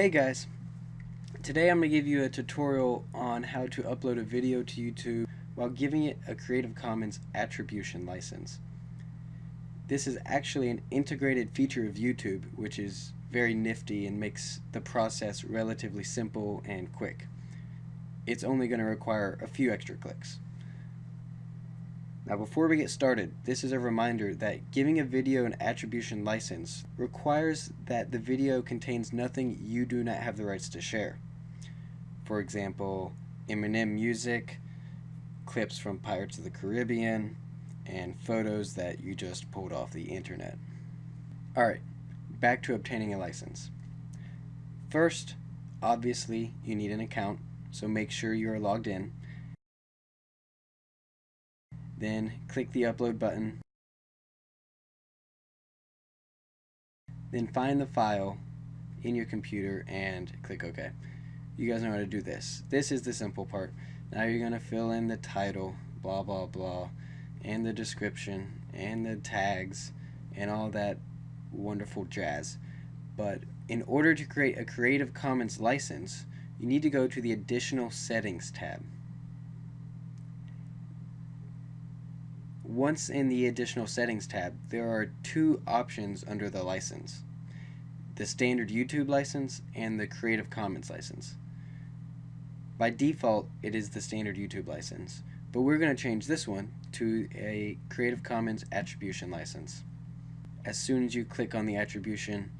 Hey guys, today I'm going to give you a tutorial on how to upload a video to YouTube while giving it a Creative Commons attribution license. This is actually an integrated feature of YouTube which is very nifty and makes the process relatively simple and quick. It's only going to require a few extra clicks. Now before we get started, this is a reminder that giving a video an attribution license requires that the video contains nothing you do not have the rights to share. For example, Eminem music, clips from Pirates of the Caribbean, and photos that you just pulled off the internet. Alright, back to obtaining a license. First, obviously, you need an account, so make sure you are logged in then click the upload button. Then find the file in your computer and click OK. You guys know how to do this. This is the simple part. Now you're going to fill in the title, blah blah blah, and the description, and the tags, and all that wonderful jazz. But in order to create a Creative Commons license, you need to go to the Additional Settings tab. Once in the additional settings tab, there are two options under the license. The standard YouTube license and the Creative Commons license. By default, it is the standard YouTube license, but we're going to change this one to a Creative Commons attribution license. As soon as you click on the attribution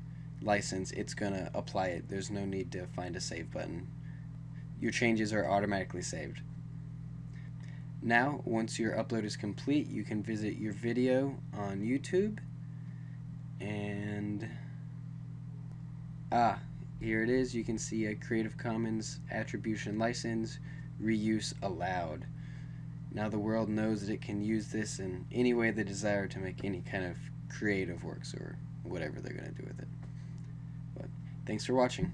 license, it's going to apply it. There's no need to find a save button. Your changes are automatically saved. Now, once your upload is complete, you can visit your video on YouTube and ah, here it is. You can see a Creative Commons attribution license, reuse allowed. Now the world knows that it can use this in any way they desire to make any kind of creative works or whatever they're going to do with it. But thanks for watching.